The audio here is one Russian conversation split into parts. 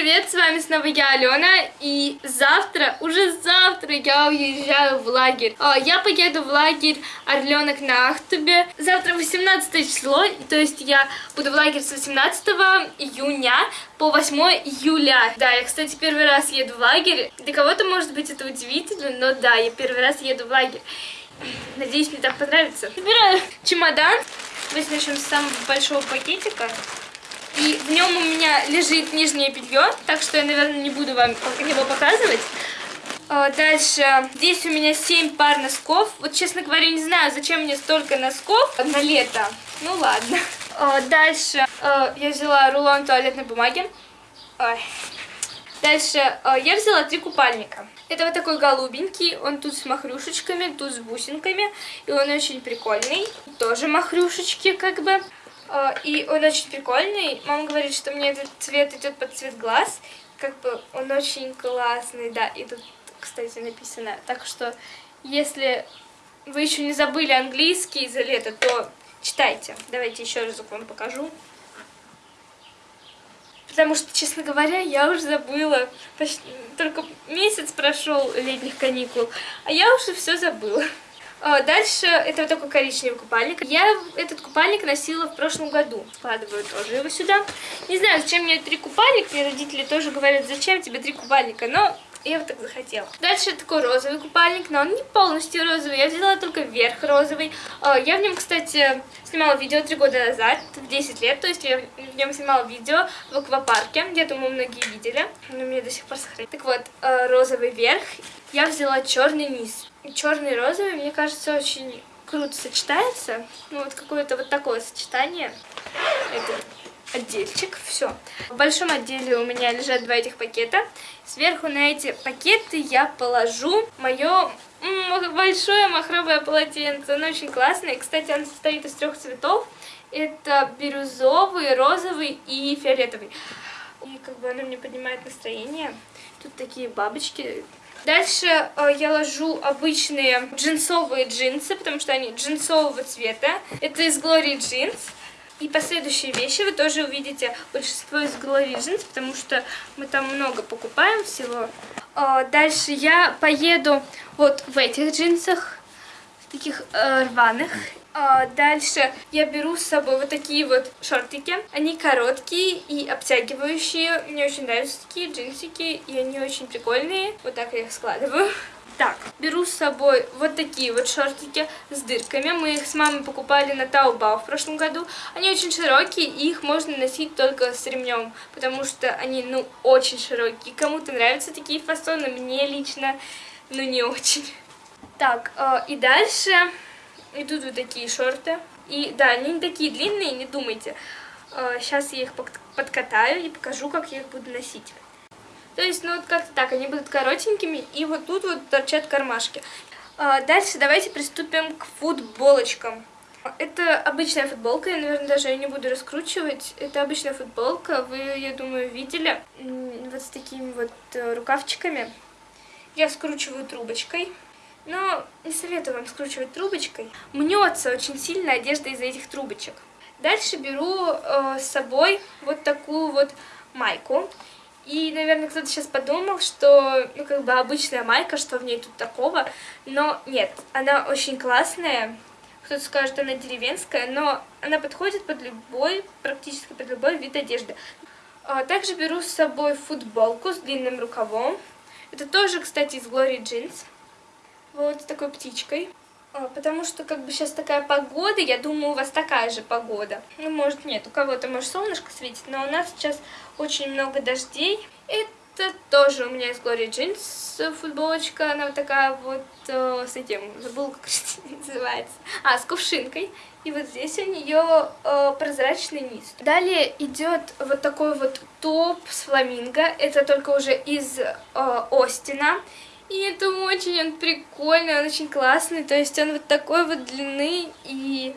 привет, с вами снова я, Алена, и завтра, уже завтра я уезжаю в лагерь. А, я поеду в лагерь Орленок на Ахтубе. Завтра 18 число, то есть я буду в лагере с 18 июня по 8 июля. Да, я, кстати, первый раз еду в лагерь. Для кого-то, может быть, это удивительно, но да, я первый раз еду в лагерь. Надеюсь, мне так понравится. Собираю чемодан. Давайте начнем с самого большого пакетика. И в нем у меня лежит нижнее белье, так что я, наверное, не буду вам его показывать. А, дальше, здесь у меня 7 пар носков. Вот, честно говоря, не знаю, зачем мне столько носков на лето. Ну, ладно. А, дальше а, я взяла рулон туалетной бумаги. Ой. Дальше я взяла три купальника. Это вот такой голубенький, он тут с махрюшечками, тут с бусинками, и он очень прикольный. Тоже махрюшечки как бы. А, и он очень прикольный. Мама говорит, что мне этот цвет идет под цвет глаз. Как бы он очень классный, да. И тут, кстати, написано. Так что, если вы еще не забыли английский за лето, то читайте. Давайте еще раз вам покажу. Потому что, честно говоря, я уже забыла. Почти, только месяц прошел летних каникул, а я уже все забыла. А, дальше это вот такой коричневый купальник. Я этот купальник носила в прошлом году. Складываю тоже его сюда. Не знаю, зачем мне три купальника. Мне родители тоже говорят, зачем тебе три купальника. Но я вот так захотела. Дальше такой розовый купальник, но он не полностью розовый. Я взяла только верх розовый. А, я в нем, кстати, снимала видео три года назад, в 10 лет. То есть я в нем снимала видео в аквапарке. Я думаю, многие видели. Но мне до сих пор сохранили. Так вот, а, розовый верх. Я взяла черный низ черный и розовый, мне кажется, очень круто сочетается. Ну, вот какое-то вот такое сочетание. Это отдельчик, все. В большом отделе у меня лежат два этих пакета. Сверху на эти пакеты я положу мое большое махровое полотенце. Оно очень классное. Кстати, оно состоит из трех цветов. Это бирюзовый, розовый и фиолетовый. И как бы оно мне поднимает настроение. Тут такие бабочки Дальше э, я ложу обычные джинсовые джинсы, потому что они джинсового цвета. Это из Glory Jeans. И последующие вещи вы тоже увидите большинство из Glory Jeans, потому что мы там много покупаем всего. Э, дальше я поеду вот в этих джинсах, таких э, рваных. А, дальше я беру с собой вот такие вот шортики. Они короткие и обтягивающие. Мне очень нравятся такие джинсики, и они очень прикольные. Вот так я их складываю. Так, беру с собой вот такие вот шортики с дырками. Мы их с мамой покупали на Таобао в прошлом году. Они очень широкие, и их можно носить только с ремнем, потому что они, ну, очень широкие. Кому-то нравятся такие фасоны, мне лично, ну, не очень. Так, э, и дальше идут вот такие шорты. И да, они не такие длинные, не думайте. Сейчас а, я их подкатаю и покажу, как я их буду носить. То есть, ну вот как-то так, они будут коротенькими, и вот тут вот торчат кармашки. А, дальше давайте приступим к футболочкам. Это обычная футболка, я, наверное, даже ее не буду раскручивать. Это обычная футболка, вы, я думаю, видели. Вот с такими вот э, рукавчиками. Я скручиваю трубочкой. Но не советую вам скручивать трубочкой. Мнется очень сильно одежда из-за этих трубочек. Дальше беру э, с собой вот такую вот майку. И, наверное, кто-то сейчас подумал, что, ну, как бы обычная майка, что в ней тут такого. Но нет, она очень классная. Кто-то скажет, она деревенская, но она подходит под любой, практически под любой вид одежды. А, также беру с собой футболку с длинным рукавом. Это тоже, кстати, из Glory Jeans вот с такой птичкой. А, потому что как бы сейчас такая погода, я думаю, у вас такая же погода. Ну, может, нет, у кого-то, может, солнышко светит, но у нас сейчас очень много дождей. Это тоже у меня из Glory Jeans футболочка, она вот такая вот э, с этим, забыла, как это называется. А, с кувшинкой. И вот здесь у нее э, прозрачный низ. Далее идет вот такой вот топ с фламинго. Это только уже из э, Остина. И это очень он прикольный, он очень классный. То есть он вот такой вот длины, и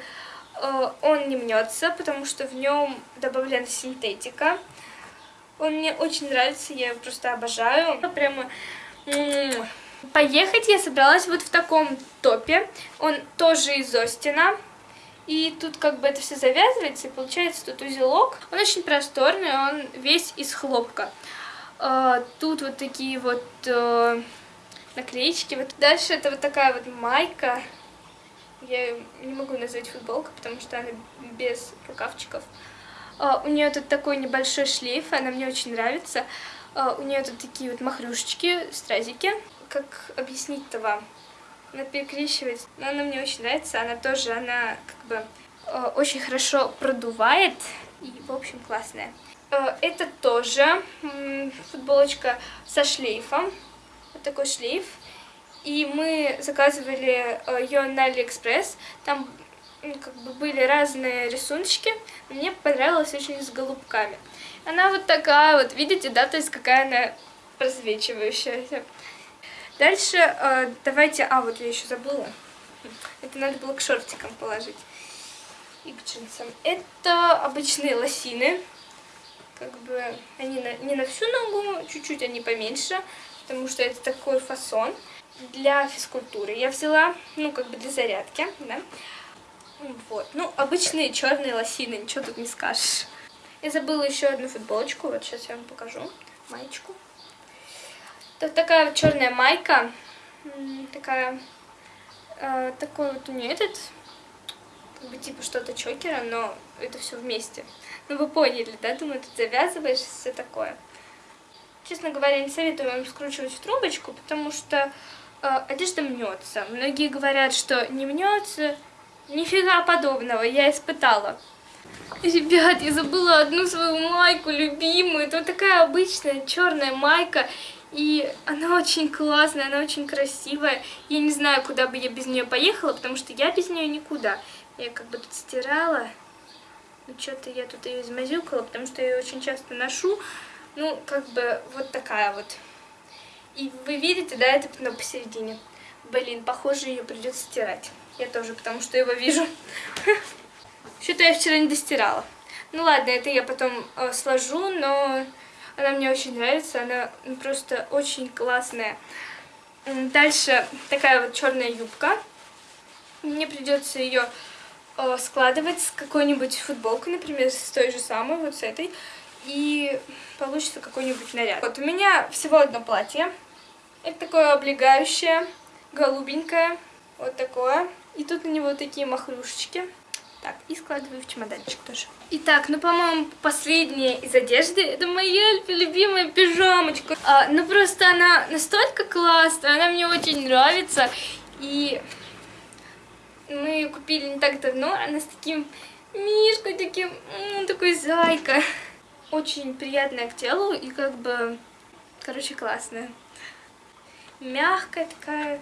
э, он не мнется, потому что в нем добавлена синтетика. Он мне очень нравится, я его просто обожаю. Прямо... Поехать я собралась вот в таком топе. Он тоже из Остина. И тут как бы это все завязывается, и получается тут узелок. Он очень просторный, он весь из хлопка. А, тут вот такие вот э, наклеечки. Вот дальше это вот такая вот майка. Я не могу назвать футболка, потому что она без рукавчиков. А, у нее тут такой небольшой шлейф, она мне очень нравится. А, у нее тут такие вот махрюшечки, стразики. Как объяснить-то вам? Она перекрещивается, но она мне очень нравится. Она тоже, она как бы э, очень хорошо продувает и, в общем, классная. Это тоже футболочка со шлейфом. Вот такой шлейф. И мы заказывали э, ее на Алиэкспресс. Там как бы были разные рисуночки. Мне понравилась очень с голубками. Она вот такая вот, видите, да, то есть какая она просвечивающаяся. Дальше э, давайте... А, вот я еще забыла. Это надо было к шортикам положить. И к джинсам. Это обычные лосины. Как бы они на, не на всю ногу, чуть-чуть они поменьше, потому что это такой фасон для физкультуры. Я взяла, ну, как бы для зарядки, да. Вот. Ну, обычные черные лосины, ничего тут не скажешь. Я забыла еще одну футболочку, вот сейчас я вам покажу, маечку. Это такая вот черная майка, такая, э, такой вот у нее этот, как бы типа что-то чокера, но это все вместе. Ну вы поняли, да? Думаю, тут завязываешь, все такое. Честно говоря, не советую вам скручивать в трубочку, потому что э, одежда мнется. Многие говорят, что не мнется. Нифига подобного, я испытала. Ребят, я забыла одну свою майку любимую. Вот такая обычная черная майка. И она очень классная, она очень красивая. Я не знаю, куда бы я без нее поехала, потому что я без нее никуда. Я как бы тут стирала. Ну, что-то я тут ее измазюкала, потому что я ее очень часто ношу. Ну, как бы вот такая вот. И вы видите, да, это пятно посередине. Блин, похоже, ее придется стирать. Я тоже, потому что его вижу. Что-то я вчера не достирала. Ну ладно, это я потом э, сложу, но она мне очень нравится. Она просто очень классная. Дальше такая вот черная юбка. Мне придется ее Э, складывать с какой-нибудь футболкой, например, с той же самой, вот с этой, и получится какой-нибудь наряд. Вот у меня всего одно платье. Это такое облегающее, голубенькое, вот такое. И тут на него такие махрушечки. Так, и складываю в чемоданчик тоже. Итак, ну, по-моему, последняя из одежды, это моя любимая пижамочка. А, ну, просто она настолько классная, она мне очень нравится. И мы ее купили не так давно, она с таким мишкой, таким, такой зайка. Очень приятная к телу и как бы, короче, классная. Мягкая такая.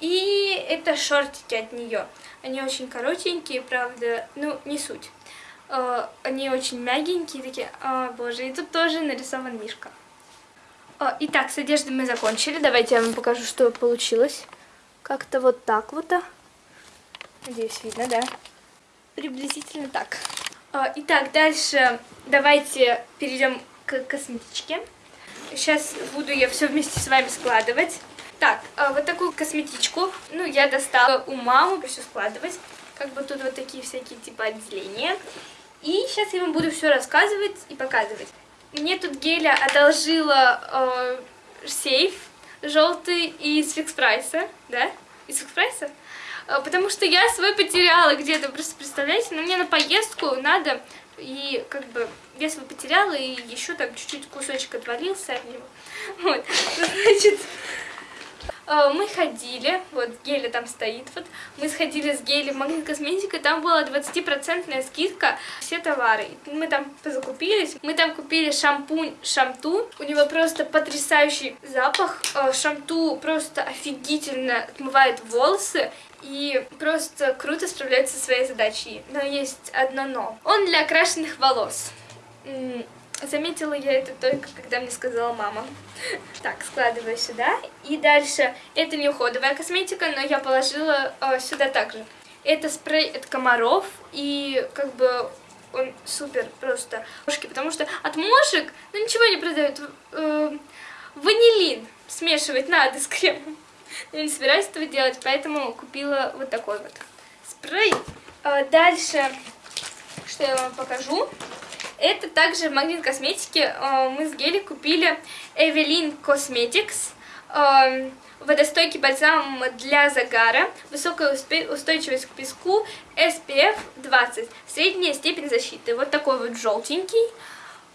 И это шортики от нее. Они очень коротенькие, правда, ну, не суть. А, они очень мягенькие такие. О, боже, и тут тоже нарисован мишка. А, итак, с одеждой мы закончили. Давайте я вам покажу, что получилось. Как-то вот так вот. Надеюсь, видно, да? Приблизительно так. А, итак, дальше давайте перейдем к косметичке. Сейчас буду я все вместе с вами складывать. Так, а, вот такую косметичку, ну, я достала у мамы, все складывать. Как бы тут вот такие всякие типа отделения. И сейчас я вам буду все рассказывать и показывать. Мне тут Геля одолжила э, сейф желтый из фикс прайса, да? Из фикс прайса? А, потому что я свой потеряла где-то, просто представляете, но мне на поездку надо, и как бы я свой потеряла, и еще там чуть-чуть кусочек отвалился от него. Вот, значит, а, мы ходили, вот Геля там стоит, вот, мы сходили с Гели в магазин косметика, там была 20% скидка, все товары, мы там закупились, мы там купили шампунь Шамту, у него просто потрясающий запах, а, Шамту просто офигительно отмывает волосы, и просто круто справляется со своей задачей. Но есть одно но. Он для окрашенных волос. Заметила я это только, когда мне сказала мама. Так, складываю сюда. И дальше, это не уходовая косметика, но я положила э, сюда также. Это спрей от комаров, и как бы он супер просто. Потому что от мошек, ну ничего не продают. Э, ванилин смешивать надо с кремом. Я не собираюсь этого делать, поэтому купила вот такой вот спрей. А дальше, что я вам покажу, Это также в магазин косметики э, мы с Гели купили Evelyn Cosmetics э, водостойкий бальзам для загара, высокая устойчивость к песку, SPF 20, средняя степень защиты. Вот такой вот желтенький.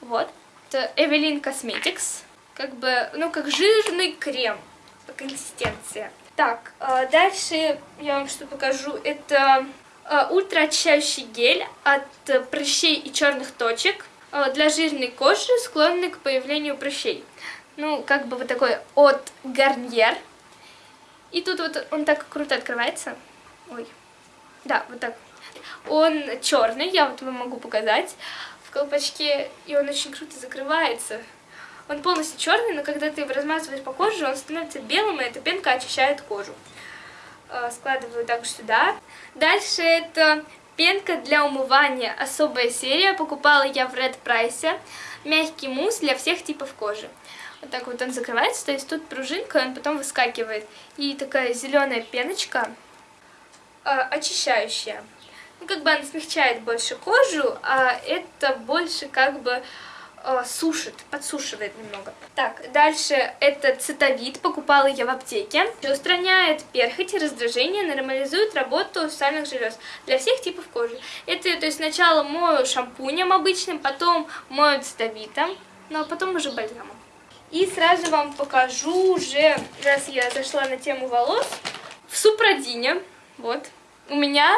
Вот. Это Evelyn Cosmetics. Как бы, ну, как жирный крем по консистенции. Так, э, дальше я вам что покажу. Это ультраочищающий гель от прыщей и черных точек э, для жирной кожи, склонной к появлению прыщей. Ну, как бы вот такой от Гарниер. И тут вот он так круто открывается. Ой. Да, вот так. Он черный, я вот вам могу показать в колпачке, и он очень круто закрывается. Он полностью черный, но когда ты его размазываешь по коже, он становится белым, и эта пенка очищает кожу. Э, складываю также сюда. Дальше это пенка для умывания, особая серия. Покупала я в Red Price. Мягкий мусс для всех типов кожи. Вот так вот он закрывается, то есть тут пружинка, он потом выскакивает. И такая зеленая пеночка, э, очищающая. Ну, как бы она смягчает больше кожу, а это больше как бы э, сушит, подсушивает немного. Так, дальше это цитовид, покупала я в аптеке. Устраняет перхоть раздражение, нормализует работу сальных желез для всех типов кожи. Это, то есть сначала мою шампунем обычным, потом мою цитовитом, ну а потом уже бальзамом. И сразу вам покажу уже, раз я зашла на тему волос, в Супрадине, вот, у меня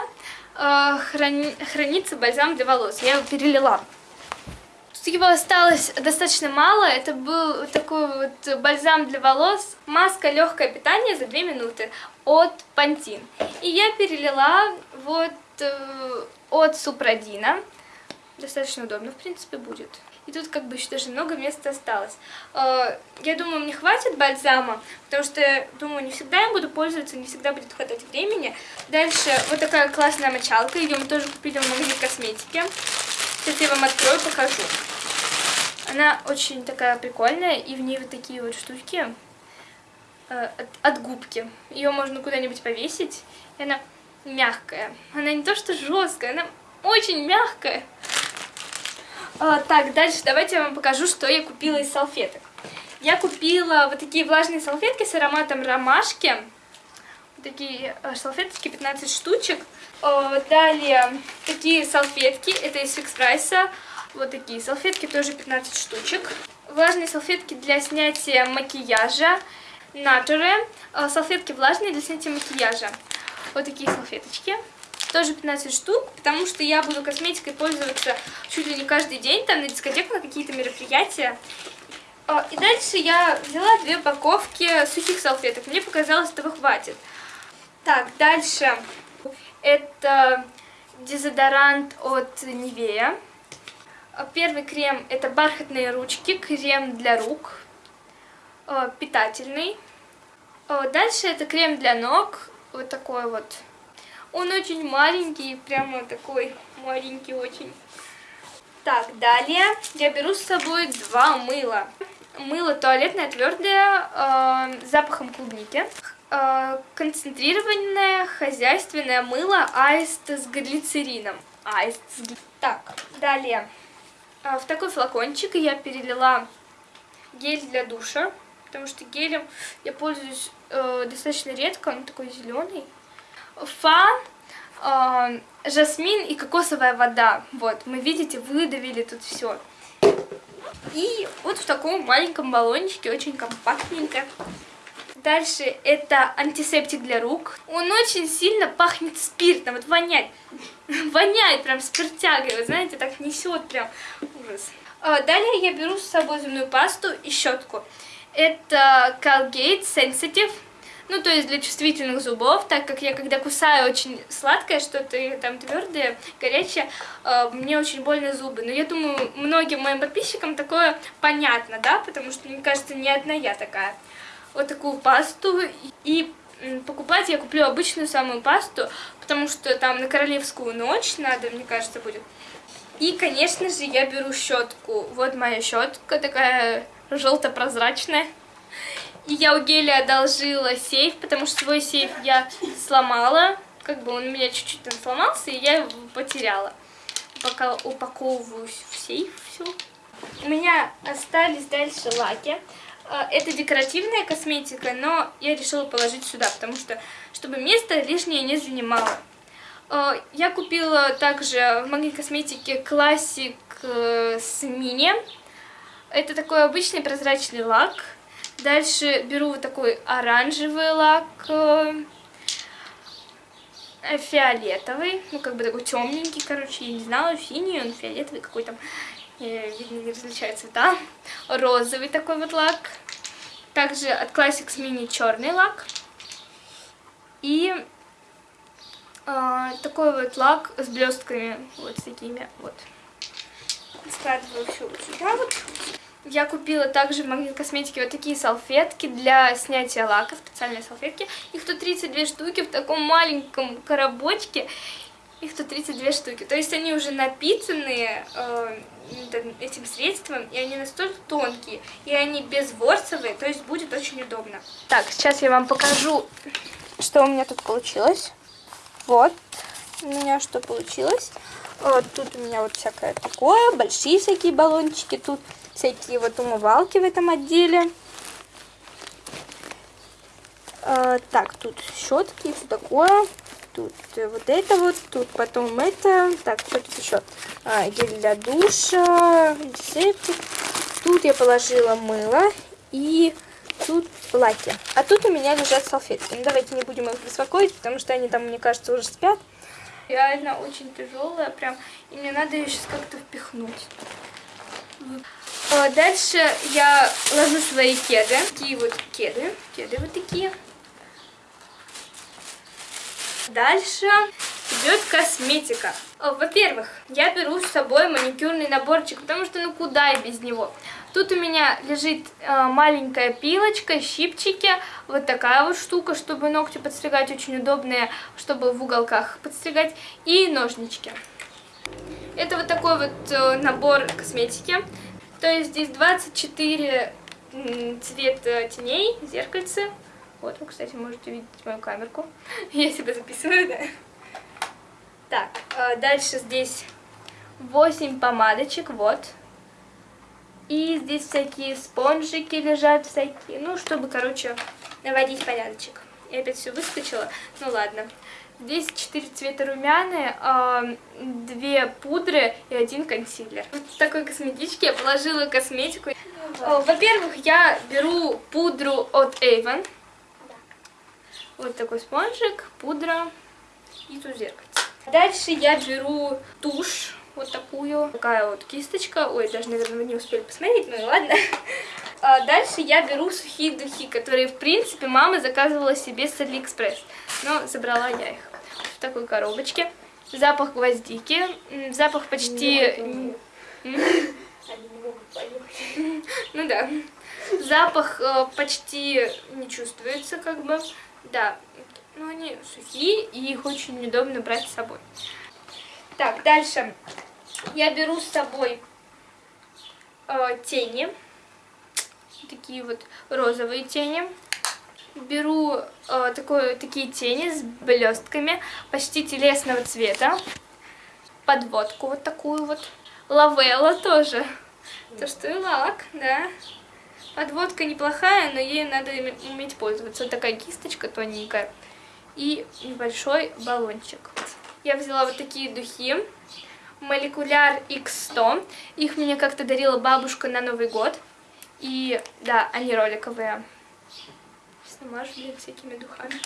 э, храни, хранится бальзам для волос, я его перелила. Его осталось достаточно мало, это был такой вот бальзам для волос, маска легкое питание за 2 минуты от Пантин. И я перелила вот э, от Супрадина, достаточно удобно в принципе будет. И тут как бы еще даже много места осталось. Э, я думаю, мне хватит бальзама, потому что, думаю, не всегда я буду пользоваться, не всегда будет хватать времени. Дальше вот такая классная мочалка, ее мы тоже купили в магазине косметики. Сейчас я вам открою, покажу. Она очень такая прикольная, и в ней вот такие вот штучки э, от, от губки. Ее можно куда-нибудь повесить, и она мягкая. Она не то что жесткая, она очень мягкая. А, так, дальше давайте я вам покажу, что я купила из салфеток. Я купила вот такие влажные салфетки с ароматом ромашки. Такие э, салфеточки, 15 штучек. А, далее такие салфетки, это из фикс прайса. Вот такие салфетки, тоже 15 штучек. Влажные салфетки для снятия макияжа. Nature. А, салфетки влажные для снятия макияжа. Вот такие салфеточки тоже 15 штук, потому что я буду косметикой пользоваться чуть ли не каждый день, там на дискотеку, на какие-то мероприятия. И дальше я взяла две упаковки сухих салфеток, мне показалось, этого хватит. Так, дальше это дезодорант от. А, первый крем это бархатные ручки, крем для рук, а, питательный. Дальше это крем для ног, вот такой вот он очень маленький, прямо такой маленький очень. Так, далее я беру с собой два мыла. Мыло туалетное твердое э, с запахом клубники. Э, концентрированное хозяйственное мыло аист с глицерином. Аист с гли... Так, далее. Э, в такой флакончик я перелила гель для душа. Потому что гелем я пользуюсь э, достаточно редко, он такой зеленый фан, э, жасмин и кокосовая вода. Вот, мы, видите, выдавили тут все. И вот в таком маленьком баллончике, очень компактненько. Дальше это антисептик для рук. Он очень сильно пахнет спиртом, вот воняет. Воняет прям спиртягой, вы знаете, так несет прям ужас. А, далее я беру с собой зубную пасту и щетку. Это Colgate Sensitive ну, то есть для чувствительных зубов, так как я когда кусаю очень сладкое, что-то там твердое, горячее, э, мне очень больно зубы. Но я думаю, многим моим подписчикам такое понятно, да, потому что, мне кажется, не одна я такая. Вот такую пасту и покупать я куплю обычную самую пасту, потому что там на королевскую ночь надо, мне кажется, будет. И, конечно же, я беру щетку. Вот моя щетка такая желто-прозрачная. И я у Гели одолжила сейф, потому что свой сейф я сломала. Как бы он у меня чуть-чуть там сломался, и я его потеряла. пока упаковываю в сейф все. У меня остались дальше лаки. А, это декоративная косметика, но я решила положить сюда, потому что, чтобы место лишнее не занимало. А, я купила также в магазине косметики классик э, с мини. Это такой обычный прозрачный лак. Дальше беру вот такой оранжевый лак, э, фиолетовый, ну как бы такой темненький, короче, я не знала, синий, он фиолетовый какой-то видно, не различаю цвета. Розовый такой вот лак. Также от Classics Mini черный лак. И э, такой вот лак с блестками, вот с такими вот. Складываю все вот сюда вот. Я купила также в магазине косметики вот такие салфетки для снятия лака, специальные салфетки. Их тут 32 штуки в таком маленьком коробочке. Их тут 32 штуки. То есть они уже напитанные э, этим средством, и они настолько тонкие, и они безворсовые, то есть будет очень удобно. Так, сейчас я вам покажу, что у меня тут получилось. Вот у меня что получилось. Вот тут у меня вот всякое такое, большие всякие баллончики, тут всякие вот умывалки в этом отделе. А, так, тут щетки все такое тут вот это вот, тут потом это, так, что тут еще? А, гель для душа, антисептик. Тут я положила мыло и тут лаки. А тут у меня лежат салфетки. Ну, давайте не будем их беспокоить, потому что они там, мне кажется, уже спят. Реально очень тяжелая, прям, и мне надо ее сейчас как-то впихнуть. А дальше я ложу свои кеды, такие вот кеды, кеды вот такие. Дальше идет косметика. Во-первых, я беру с собой маникюрный наборчик, потому что ну куда и без него. Тут у меня лежит э, маленькая пилочка, щипчики, вот такая вот штука, чтобы ногти подстригать, очень удобные, чтобы в уголках подстригать, и ножнички. Это вот такой вот э, набор косметики. То есть здесь 24 цвета теней, зеркальце, вот вы, кстати, можете видеть мою камерку. Я себя записываю, да. Так, а, дальше здесь 8 помадочек, вот. И здесь всякие спонжики лежат, всякие, ну, чтобы, короче, наводить порядочек. Я опять все выскочила, ну ладно. Здесь 4 цвета румяные, 2 пудры и один консилер. Вот в такой косметичке я положила косметику. Во-первых, я беру пудру от Avon. Вот такой спонжик, пудра и тут зеркальце. Дальше я беру тушь, вот такую. Такая вот кисточка. Ой, даже, наверное, вы не успели посмотреть, ну и ладно. А дальше я беру сухие духи, которые, в принципе, мама заказывала себе с Алиэкспресс. Но забрала я их в такой коробочке. Запах гвоздики. Запах почти... Ну да. Запах э, почти не чувствуется, как бы. Да, но они сухие, и их очень удобно брать с собой. Так, дальше я беру с собой э, тени, такие вот розовые тени. Беру э, такое, такие тени с блестками, почти телесного цвета. Подводку вот такую вот. Лавелла тоже. То, что и лак, да. Подводка неплохая, но ей надо уметь пользоваться. Вот такая кисточка тоненькая и небольшой баллончик. Я взяла вот такие духи. Молекуляр X100. Их мне как-то дарила бабушка на Новый год. И да, они роликовые. Смажу, блин, всякими духами.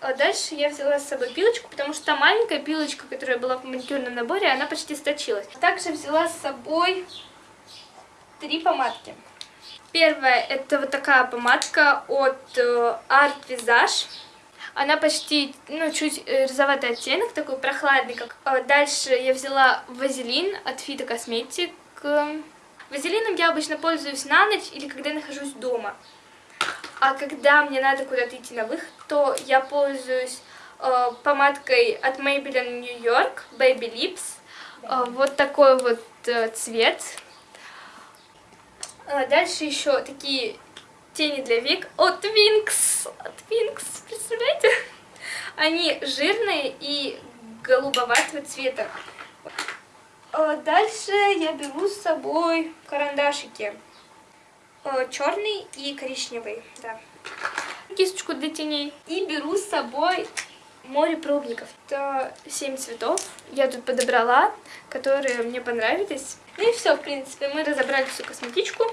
А дальше я взяла с собой пилочку, потому что та маленькая пилочка, которая была в маникюрном наборе, она почти сточилась. Также взяла с собой три помадки. Первая это вот такая помадка от э, Art Visage. Она почти, ну, чуть э, розоватый оттенок, такой прохладный. Как... А дальше я взяла вазелин от Fito Cosmetic. Вазелином я обычно пользуюсь на ночь или когда нахожусь дома. А когда мне надо куда-то идти на выход, то я пользуюсь э, помадкой от Maybelline New York Baby Lips. Э, вот такой вот э, цвет. А, дальше еще такие тени для век от Wings. От Wings, представляете? Они жирные и голубоватого цвета. Э, дальше я беру с собой карандашики. Э, Черный и коричневый, да. Кисточку для теней. И беру с собой море пробников. Это 7 цветов. Я тут подобрала, которые мне понравились. Ну и все, в принципе, мы разобрали всю косметичку.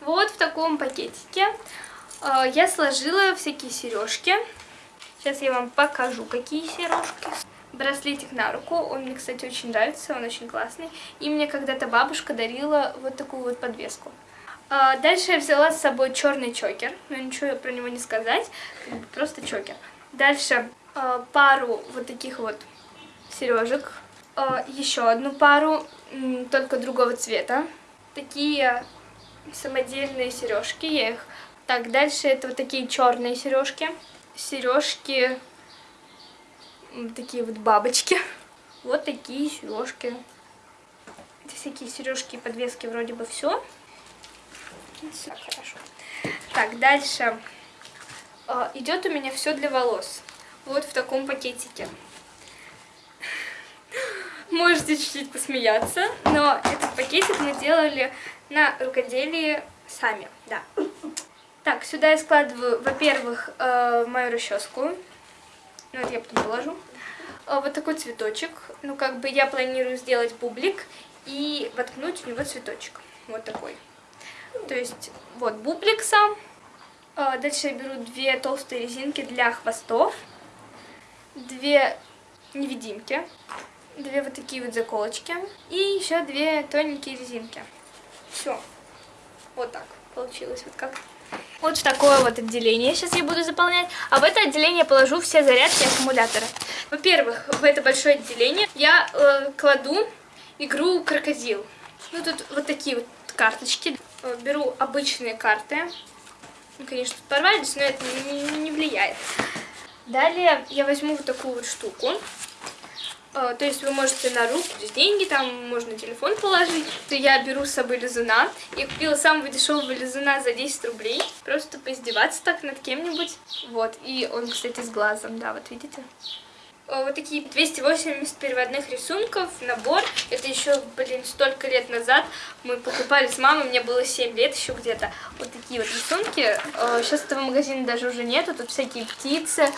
Вот в таком пакетике э, я сложила всякие сережки. Сейчас я вам покажу, какие сережки. Браслетик на руку, он мне, кстати, очень нравится, он очень классный. И мне когда-то бабушка дарила вот такую вот подвеску. А, дальше я взяла с собой черный чокер, но ничего про него не сказать, просто чокер. Дальше а, пару вот таких вот сережек, а, еще одну пару, только другого цвета. Такие самодельные сережки, я их... Так, дальше это вот такие черные сережки. Сережки такие вот бабочки. Вот такие сережки. Это всякие сережки и подвески вроде бы все. Все хорошо. Так, дальше. А, идет у меня все для волос. Вот в таком пакетике. Можете чуть-чуть посмеяться, но этот пакетик мы делали на рукоделии сами, да. Так, сюда я складываю, во-первых, э, мою расческу. Ну, это я потом положу. Э, вот такой цветочек. Ну, как бы я планирую сделать бублик и воткнуть в него цветочек. Вот такой. То есть, вот бублик сам. Э, дальше я беру две толстые резинки для хвостов. Две невидимки. Две вот такие вот заколочки. И еще две тоненькие резинки. Все. Вот так получилось. Вот как вот в такое вот отделение сейчас я буду заполнять. А в это отделение положу все зарядки аккумулятора. Во-первых, в это большое отделение я э, кладу игру Крокодил. Ну, тут вот такие вот карточки. Э, беру обычные карты. Ну, конечно, порвались, но это не, не влияет. Далее я возьму вот такую вот штуку. А, то есть вы можете на руку деньги, там можно телефон положить. Я беру с собой лизуна. Я купила самого дешевого лизуна за 10 рублей. Просто поиздеваться так над кем-нибудь. Вот. И он, кстати, с глазом, да, вот видите? А, вот такие 280 переводных рисунков, набор. Это еще, блин, столько лет назад мы покупали с мамой, мне было 7 лет еще где-то. Вот такие вот рисунки. Сейчас а, этого магазина даже уже нету, тут всякие птицы.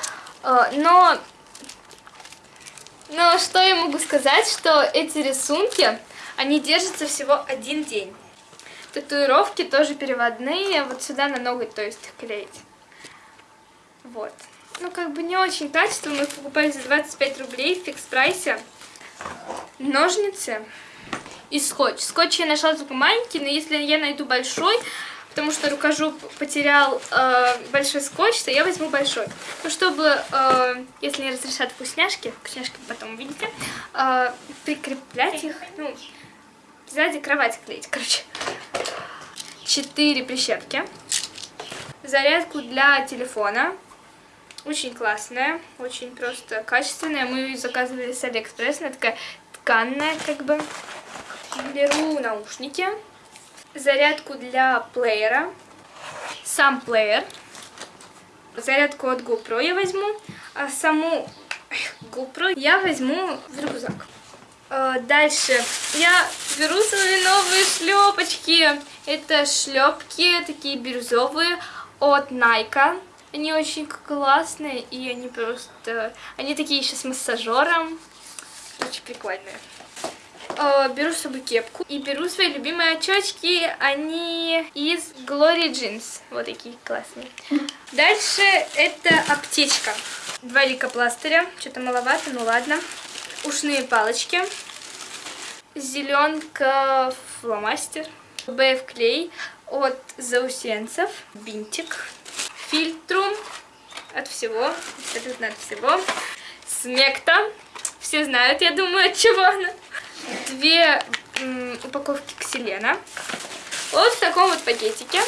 Но но что я могу сказать, что эти рисунки, они держатся всего один день. Татуировки тоже переводные, вот сюда на ноготь, то есть клеить. Вот. Ну, как бы не очень качество, мы покупали за 25 рублей в фикс-прайсе. Ножницы и скотч. Скотч я нашла только маленький, но если я найду большой, потому что рукожоп потерял э, большой скотч, то я возьму большой. Ну, чтобы, э, если не разрешат вкусняшки, вкусняшки потом увидите, э, прикреплять их, ну, сзади кровать клеить, короче. Четыре прищепки. Зарядку для телефона. Очень классная, очень просто качественная. Мы ее заказывали с Алиэкспресс, она такая тканная, как бы. Беру наушники зарядку для плеера, сам плеер, зарядку от GoPro я возьму, а саму GoPro я возьму в рюкзак. А, дальше я беру свои новые шлепочки. Это шлепки такие бирюзовые от Nike. Они очень классные и они просто... Они такие еще с массажером. Очень прикольные э, беру с собой кепку и беру свои любимые очечки. Они из Glory Jeans. Вот такие классные. Дальше это аптечка. Два лейкопластыря. Что-то маловато, ну ладно. Ушные палочки. Зеленка фломастер. БФ клей от заусенцев. Бинтик. Фильтрум от всего. Абсолютно от всего. Смекта. Все знают, я думаю, от чего она две упаковки ксилена. Вот в таком вот пакетике.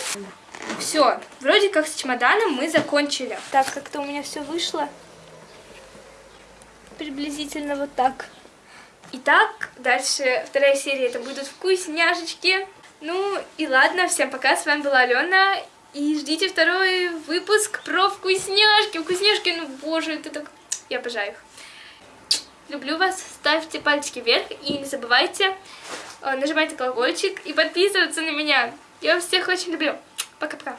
Все, вроде как с чемоданом мы закончили. Так, как-то у меня все вышло. Приблизительно вот так. Итак, дальше вторая серия, это будут вкусняшечки. Ну и ладно, всем пока, с вами была Алена. И ждите второй выпуск про вкусняшки. Вкусняшки, ну боже, это так... Я обожаю их. Люблю вас. Ставьте пальчики вверх и не забывайте э, нажимать колокольчик и подписываться на меня. Я вас всех очень люблю. Пока-пока.